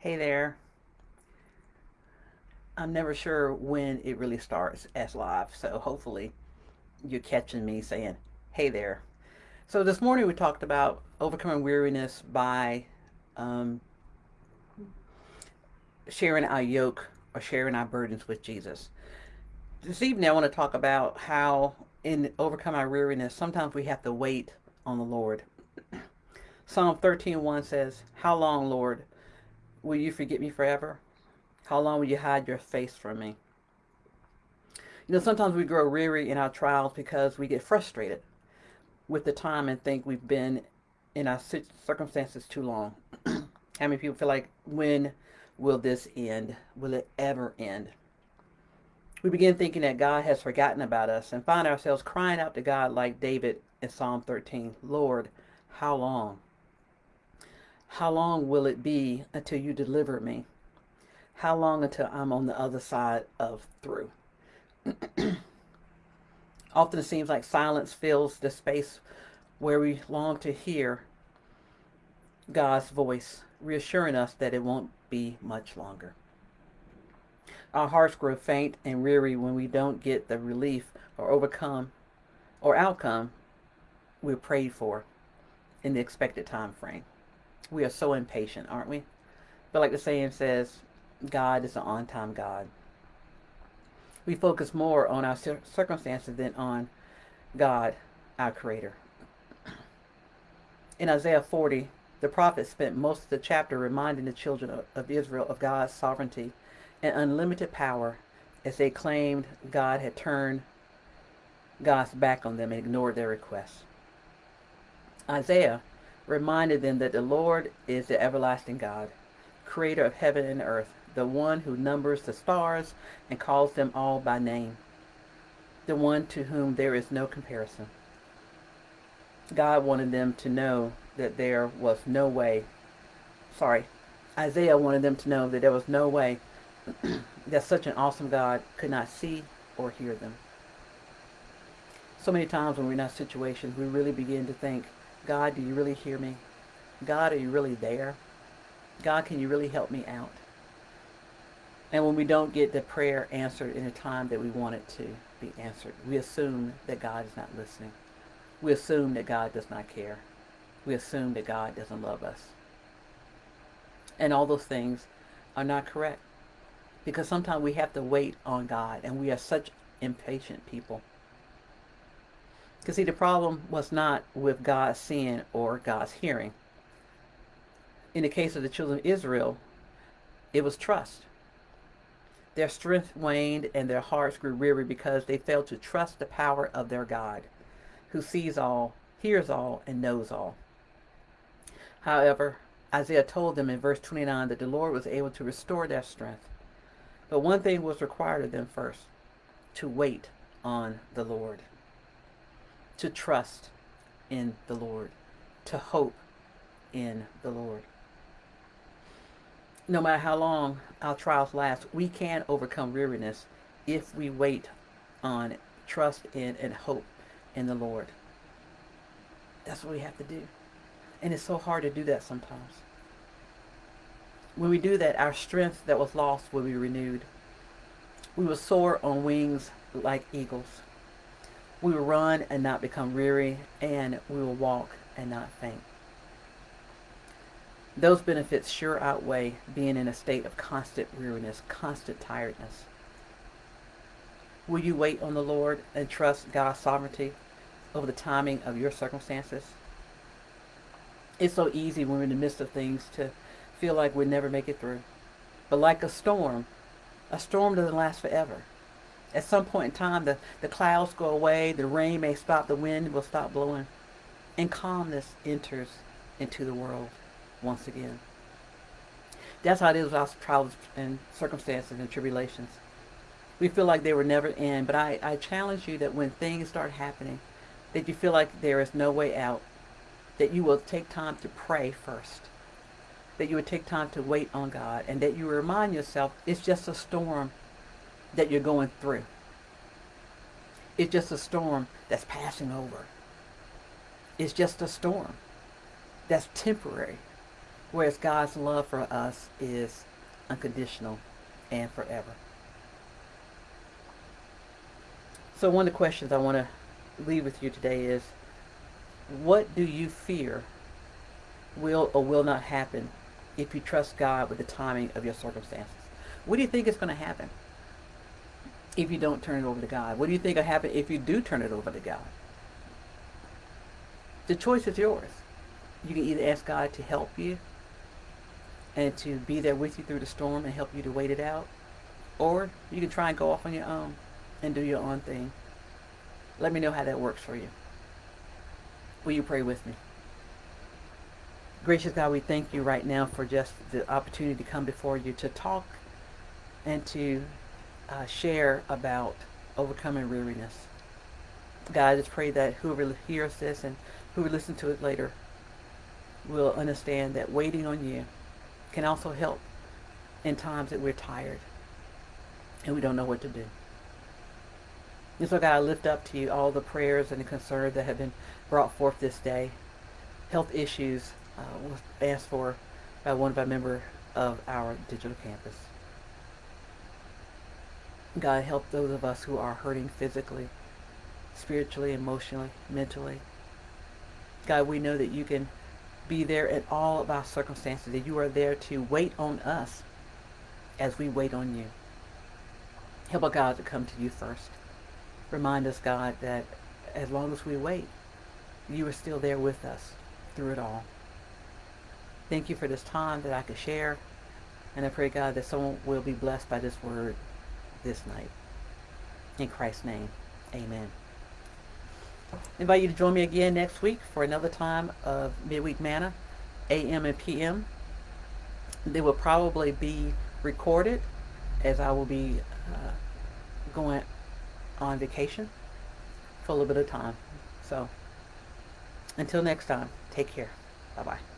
Hey there. I'm never sure when it really starts as live, so hopefully you're catching me saying, hey there. So this morning we talked about overcoming weariness by um, sharing our yoke or sharing our burdens with Jesus. This evening I want to talk about how in overcome our weariness, sometimes we have to wait on the Lord. Psalm 13:1 says, How long, Lord, will you forget me forever? How long will you hide your face from me? You know, sometimes we grow weary in our trials because we get frustrated with the time and think we've been in our circumstances too long. How many people feel like, when will this end? Will it ever end? We begin thinking that God has forgotten about us and find ourselves crying out to God like David in Psalm 13, Lord, how long? How long will it be until you deliver me? How long until I'm on the other side of through? Often it seems like silence fills the space where we long to hear God's voice, reassuring us that it won't be much longer. Our hearts grow faint and weary when we don't get the relief or overcome or outcome we prayed for in the expected time frame. We are so impatient, aren't we? But like the saying says, God is an on-time God. We focus more on our circumstances than on God, our Creator. In Isaiah 40, the prophet spent most of the chapter reminding the children of Israel of God's sovereignty and unlimited power as they claimed God had turned God's back on them and ignored their requests. Isaiah reminded them that the Lord is the everlasting God, creator of heaven and earth, the one who numbers the stars and calls them all by name, the one to whom there is no comparison. God wanted them to know that there was no way, sorry, Isaiah wanted them to know that there was no way that such an awesome God could not see or hear them. So many times when we're in that situation, we really begin to think, God, do you really hear me? God, are you really there? God, can you really help me out? And when we don't get the prayer answered in a time that we want it to be answered, we assume that God is not listening. We assume that God does not care. We assume that God doesn't love us. And all those things are not correct. Because sometimes we have to wait on God, and we are such impatient people. Because see, the problem was not with God's seeing or God's hearing. In the case of the children of Israel, it was trust. Their strength waned and their hearts grew weary because they failed to trust the power of their God, who sees all, hears all, and knows all. However, Isaiah told them in verse 29 that the Lord was able to restore their strength. But one thing was required of them first, to wait on the Lord, to trust in the Lord, to hope in the Lord. No matter how long our trials last, we can overcome weariness if we wait on, trust in, and hope in the Lord. That's what we have to do. And it's so hard to do that sometimes. When we do that, our strength that was lost will be renewed. We will soar on wings like eagles. We will run and not become weary, and we will walk and not faint. Those benefits sure outweigh being in a state of constant weariness, constant tiredness. Will you wait on the Lord and trust God's sovereignty over the timing of your circumstances? It's so easy when we're in the midst of things to feel like we'll never make it through. But like a storm, a storm doesn't last forever. At some point in time, the, the clouds go away, the rain may stop, the wind will stop blowing, and calmness enters into the world once again. That's how it is with our trials and circumstances and tribulations. We feel like they will never end, but I, I challenge you that when things start happening, that you feel like there is no way out, that you will take time to pray first that you would take time to wait on God and that you remind yourself it's just a storm that you're going through. It's just a storm that's passing over. It's just a storm that's temporary. Whereas God's love for us is unconditional and forever. So one of the questions I want to leave with you today is, what do you fear will or will not happen if you trust God with the timing of your circumstances? What do you think is going to happen if you don't turn it over to God? What do you think will happen if you do turn it over to God? The choice is yours. You can either ask God to help you and to be there with you through the storm and help you to wait it out, or you can try and go off on your own and do your own thing. Let me know how that works for you. Will you pray with me? Gracious God, we thank you right now for just the opportunity to come before you to talk and to uh, share about overcoming weariness. God, I just pray that whoever hears this and who will listen to it later will understand that waiting on you can also help in times that we're tired and we don't know what to do. And so God, I lift up to you all the prayers and the concerns that have been brought forth this day. Health issues uh, was asked for by one of our members of our digital campus. God, help those of us who are hurting physically, spiritually, emotionally, mentally. God, we know that you can be there in all of our circumstances, that you are there to wait on us as we wait on you. Help our God to come to you first. Remind us, God, that as long as we wait, you are still there with us through it all. Thank you for this time that I could share. And I pray, God, that someone will be blessed by this word this night. In Christ's name, amen. I invite you to join me again next week for another time of Midweek Manna, AM and PM. They will probably be recorded as I will be uh, going on vacation for a little bit of time. So until next time, take care. Bye-bye.